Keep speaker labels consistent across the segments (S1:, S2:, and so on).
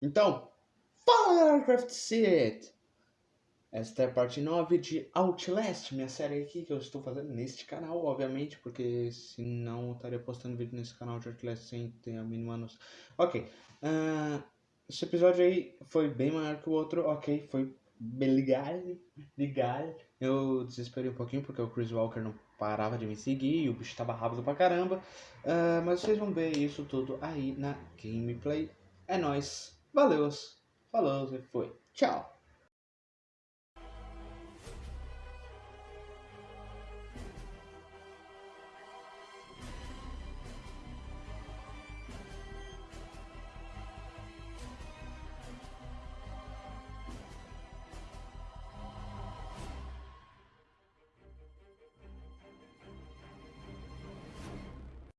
S1: Então, fala Craft Set! Esta é a parte 9 de Outlast, minha série aqui que eu estou fazendo neste canal, obviamente, porque senão eu estaria postando vídeo nesse canal de Outlast sem ter a mínima noção. Ok, uh, esse episódio aí foi bem maior que o outro, ok, foi bem legal, legal. Eu desesperei um pouquinho porque o Chris Walker não parava de me seguir e o bicho estava rápido pra caramba, uh, mas vocês vão ver isso tudo aí na gameplay. É nóis! Valeu, falou e foi. Tchau.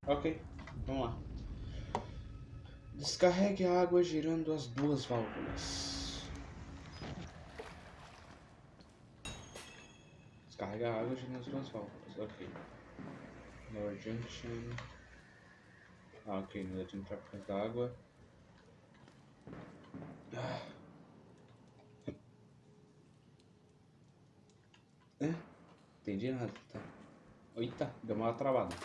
S1: Ok, vamos lá. Descarregue a água girando as duas válvulas. Descarrega a água girando as duas válvulas, ok. Lower junction. Ah, ok, não deve entrar por causa água. Ah. É? Entendi nada, tá. Eita, deu uma travada.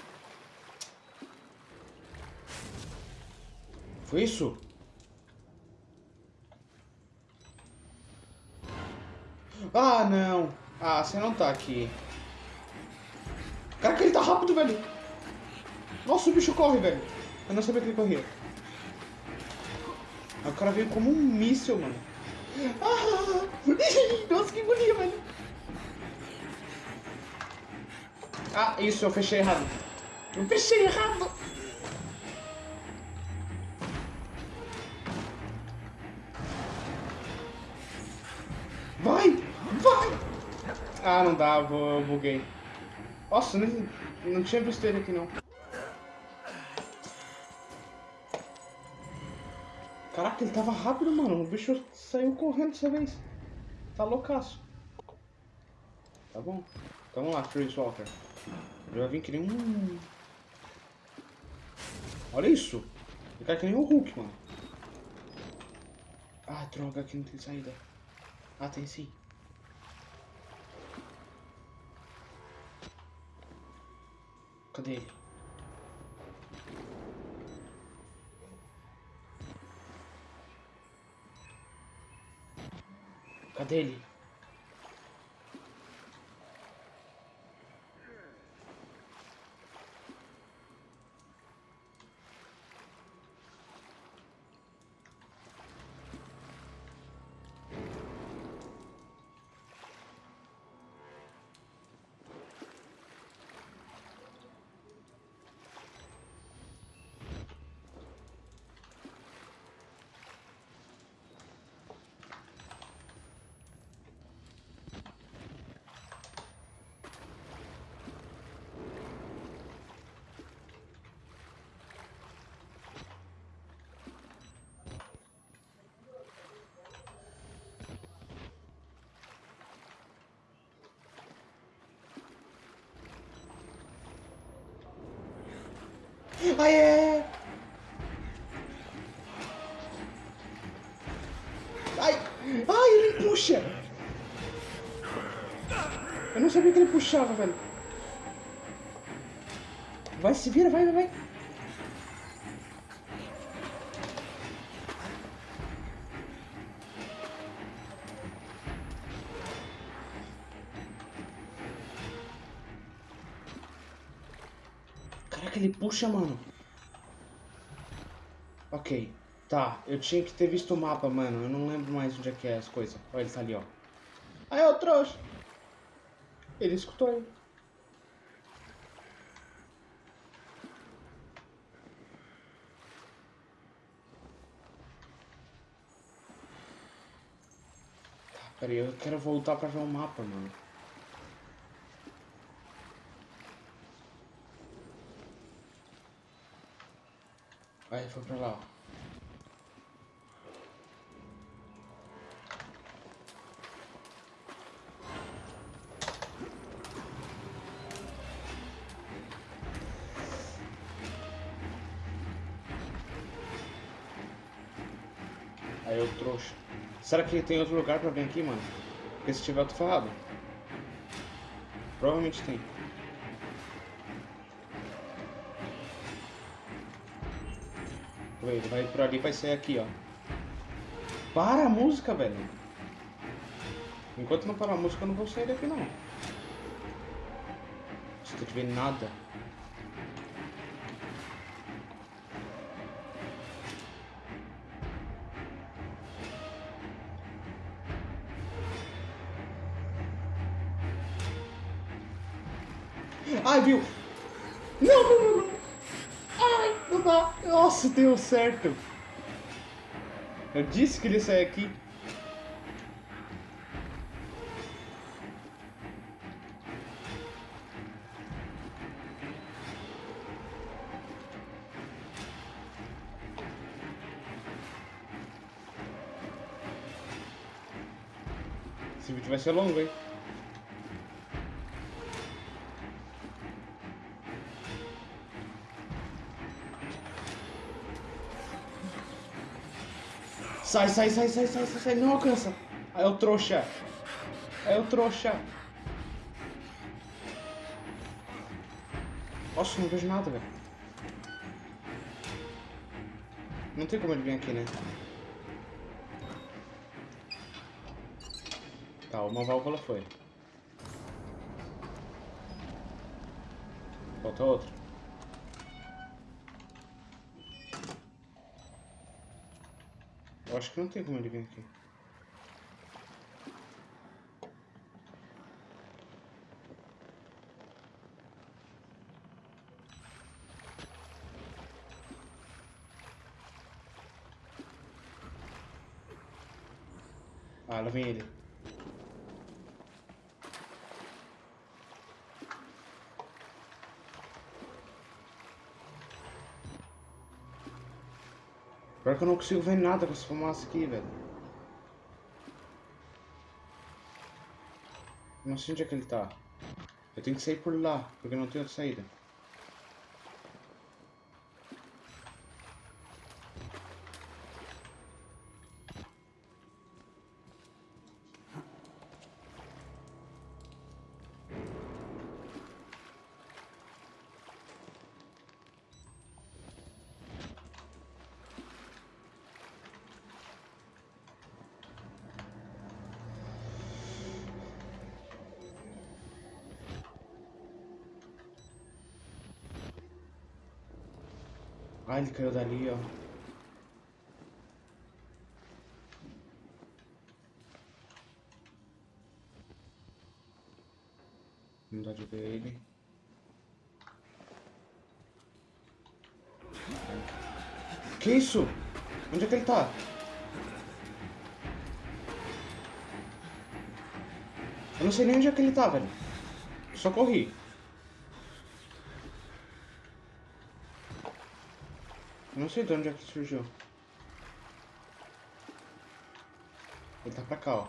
S1: Foi isso? Ah, não. Ah, você não tá aqui. Caraca, ele tá rápido, velho. Nossa, o bicho corre, velho. Eu não sabia que ele corria. o cara veio como um míssil, mano. Ah, nossa, que bonito, velho. Ah, isso, eu fechei errado. Eu fechei errado. Ah, não dá, eu buguei. Nossa, não, não tinha visto ele aqui não. Caraca, ele tava rápido, mano. O bicho saiu correndo dessa vez. Tá loucaço. Tá bom. Então vamos lá, Chris Walker. Eu já vim que nem um... Olha isso. Ele cai que nem um Hulk, mano. Ah, droga, aqui não tem saída. Ah, tem sim. Cadê ele? Cadê ele? Aê! Ai! Ai, ele puxa! Eu não sabia que ele puxava, velho. Vai, se vira, vai, vai, vai. Caraca, ele puxa, mano. Ok. Tá, eu tinha que ter visto o mapa, mano. Eu não lembro mais onde é que é as coisas. Olha, ele tá ali, ó. Aí, ó, trouxa. Ele escutou ele. Tá, peraí, eu quero voltar pra ver o mapa, mano. Aí, foi pra lá, ó. Aí eu trouxa. Será que tem outro lugar pra vir aqui, mano? Porque se tiver, eu tô ferrado. Provavelmente tem. Ele vai por ali, vai sair aqui, ó. Para a música, velho. Enquanto não parar a música, eu não vou sair daqui, não. Se tu tiver nada. Ai, viu? Não, não, não, Nossa, deu certo. Eu disse que ele ia sair aqui. Esse vídeo vai ser longo, hein? Sai, sai, sai, sai, sai, sai, sai, não alcança. Aí é o trouxa. Aí é o trouxa. Nossa, não vejo nada, velho. Não tem como ele vir aqui, né? Tá, uma válvula foi. Falta outra. Eu acho que não tem como ele vir aqui. Ah, lá vem ele. Que eu não consigo ver nada com essa fumaça aqui, velho. Não sei onde é que ele tá. Eu tenho que sair por lá, porque não outra saída. Ah, ele caiu dali, ó. Não dá de ver ele. Que isso? Onde é que ele tá? Eu não sei nem onde é que ele tá, velho. Só corri. Não sei de onde é que surgiu. Ele tá pra cá, ó.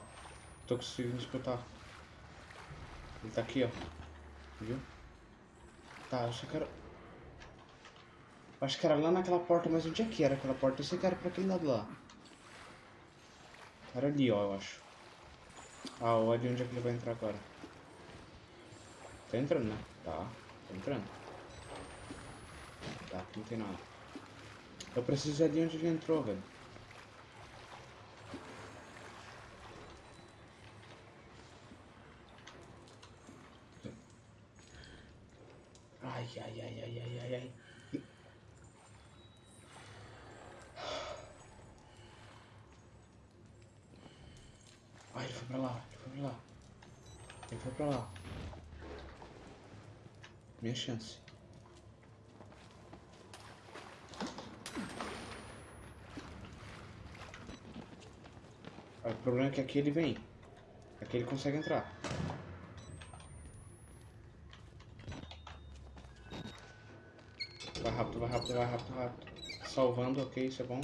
S1: Tô conseguindo escutar. Ele tá aqui, ó. Viu? Tá, eu só quero... Acho que era lá naquela porta, mas onde é que era aquela porta? Eu sei que era pra aquele lado lá. Era ali, ó, eu acho. Ah, olha onde é que ele vai entrar agora. Tá entrando, né? Tá, tá entrando. Tá, não tem nada. Eu preciso ir ali onde ele entrou, velho. Ai, ai, ai, ai, ai, ai, ai. Ai, ele foi pra lá, ele foi pra lá. Ele foi pra lá. Minha chance. O problema é que aqui ele vem. Aqui ele consegue entrar. Vai rápido, vai rápido, vai rápido, vai rápido. Salvando, ok, isso é bom.